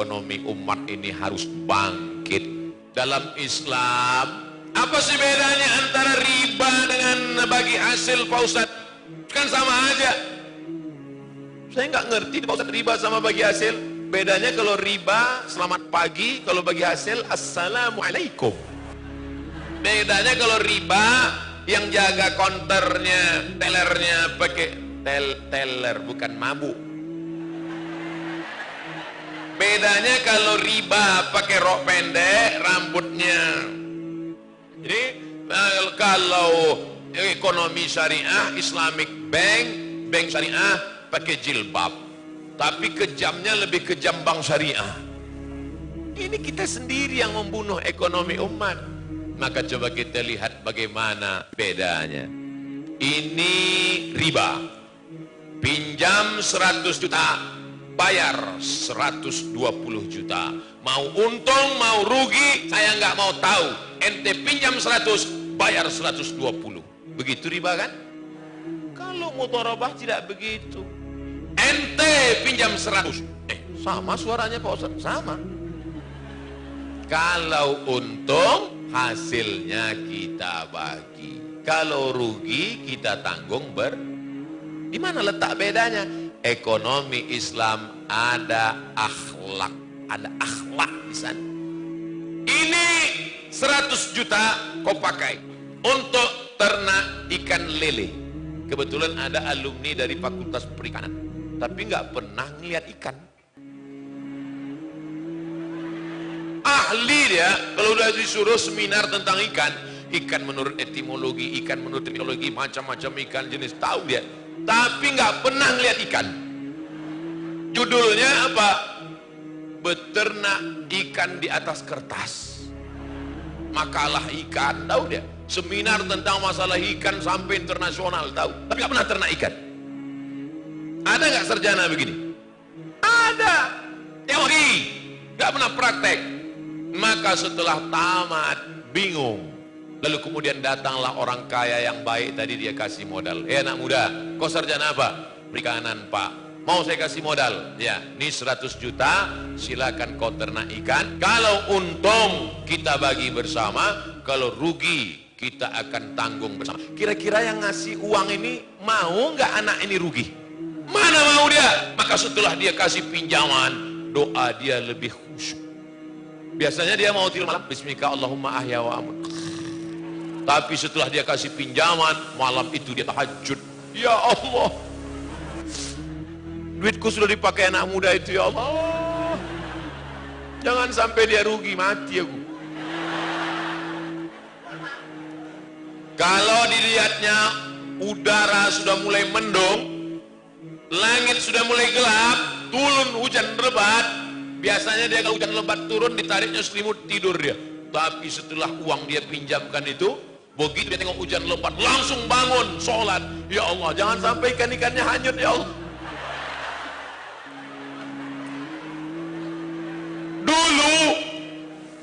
ekonomi umat ini harus bangkit. Dalam Islam apa sih bedanya antara riba dengan bagi hasil Pak Ustadz? Kan sama aja. Saya nggak ngerti Pak Ustadz riba sama bagi hasil. Bedanya kalau riba selamat pagi. Kalau bagi hasil assalamualaikum. Bedanya kalau riba yang jaga konternya tellernya pakai tel teller bukan mabuk bedanya kalau riba pakai rok pendek rambutnya. Jadi kalau ekonomi syariah Islamic Bank bank syariah pakai jilbab. Tapi kejamnya lebih kejam bank syariah. Ini kita sendiri yang membunuh ekonomi umat. Maka coba kita lihat bagaimana bedanya. Ini riba. Pinjam 100 juta bayar 120 juta. Mau untung mau rugi saya nggak mau tahu. Ente pinjam 100 bayar 120 begitu riba kan? Kalau mutarabah tidak begitu. Ente pinjam 100 eh sama suaranya Pak Ustaz? Sama. Kalau untung hasilnya kita bagi. Kalau rugi kita tanggung ber di mana letak bedanya ekonomi Islam ada akhlak. Ada akhlak di sana. Ini 100 juta kau pakai untuk ternak ikan lele. Kebetulan ada alumni dari fakultas perikanan tapi nggak pernah ngeliat ikan. Ahli dia kalau udah disuruh seminar tentang ikan ikan menurut etimologi ikan menurut teknologi macam-macam ikan jenis tahu dia tapi nggak pernah ngeliat ikan. Judulnya apa? Beternak ikan di atas kertas. Makalah ikan tahu dia? Seminar tentang masalah ikan sampai internasional tahu? Tapi nggak pernah ternak ikan. Ada nggak sarjana begini? Ada. Teori. Nggak pernah praktek. Maka setelah tamat bingung lalu kemudian datanglah orang kaya yang baik. Tadi dia kasih modal. Eh anak muda kau sarjana apa? Perikanan pak. Mau saya kasih modal? Ya ini 100 juta. Silakan kau ternak ikan. Kalau untung kita bagi bersama kalau rugi kita akan tanggung bersama. Kira-kira yang ngasih uang ini mau nggak anak ini rugi? Mana mau dia? Maka setelah dia kasih pinjaman doa dia lebih khusyuk. Biasanya dia mau tidur malam. Bismika Allahumma ahya tapi setelah dia kasih pinjaman malam itu dia tahajud. Ya Allah. Duitku sudah dipakai anak muda itu ya Allah. Jangan sampai dia rugi mati aku. Kalau dilihatnya udara sudah mulai mendung langit sudah mulai gelap turun hujan lebat biasanya dia kalau hujan lebat turun ditariknya selimut tidur dia. Tapi setelah uang dia pinjamkan itu begitu dia tengok hujan lebat langsung bangun sholat. Ya Allah jangan sampai ikan-ikannya hanyut ya Allah. Dulu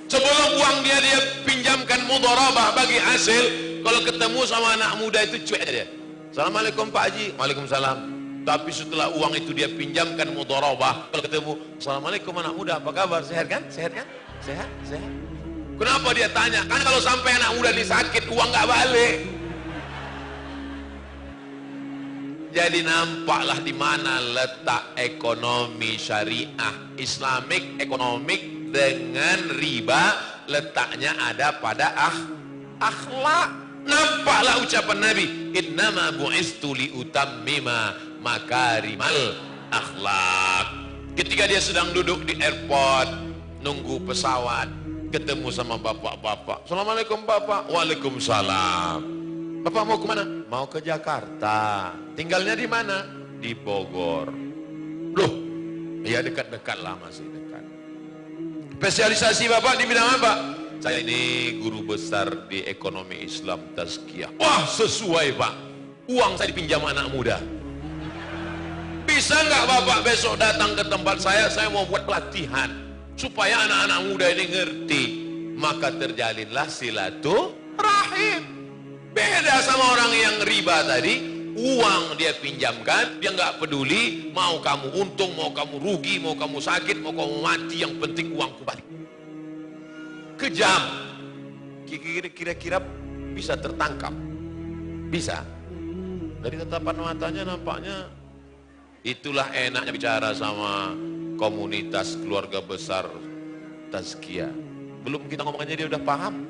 sebelum uang dia dia pinjamkan mudharabah bagi hasil kalau ketemu sama anak muda itu cuek dia Assalamualaikum Pak Haji. Waalaikumsalam. Tapi setelah uang itu dia pinjamkan mudharabah kalau ketemu Assalamualaikum anak muda. Apa kabar? Sehat kan? Sehat kan? Sehat? Sehat kenapa dia tanya? Kan kalau sampai anak muda ini sakit uang nggak balik. Jadi nampaklah di mana letak ekonomi syariah islamik ekonomik dengan riba letaknya ada pada ah akhlak. Nampaklah ucapan Nabi innama bu'istu li utammima makarimal akhlak. Ketika dia sedang duduk di airport nunggu pesawat ketemu sama bapak-bapak. Assalamualaikum bapak. Waalaikumsalam. Bapak mau ke mana? mau ke Jakarta. Tinggalnya di mana? di Bogor. Loh ya dekat-dekat lah masih dekat. Spesialisasi bapak di bidang apa? saya ini guru besar di ekonomi Islam tazkiyah. Wah sesuai pak. Uang saya dipinjam anak muda. Bisa nggak bapak besok datang ke tempat saya? Saya mau buat pelatihan supaya anak-anak muda ini ngerti maka terjalinlah silaturahim. Beda sama orang yang riba tadi uang dia pinjamkan dia nggak peduli mau kamu untung mau kamu rugi mau kamu sakit mau kamu mati yang penting uangku balik kejam. Kira-kira bisa tertangkap? Bisa. Dari tatapan matanya nampaknya itulah enaknya bicara sama komunitas keluarga besar tazkiyah belum kita ngomongnya dia udah paham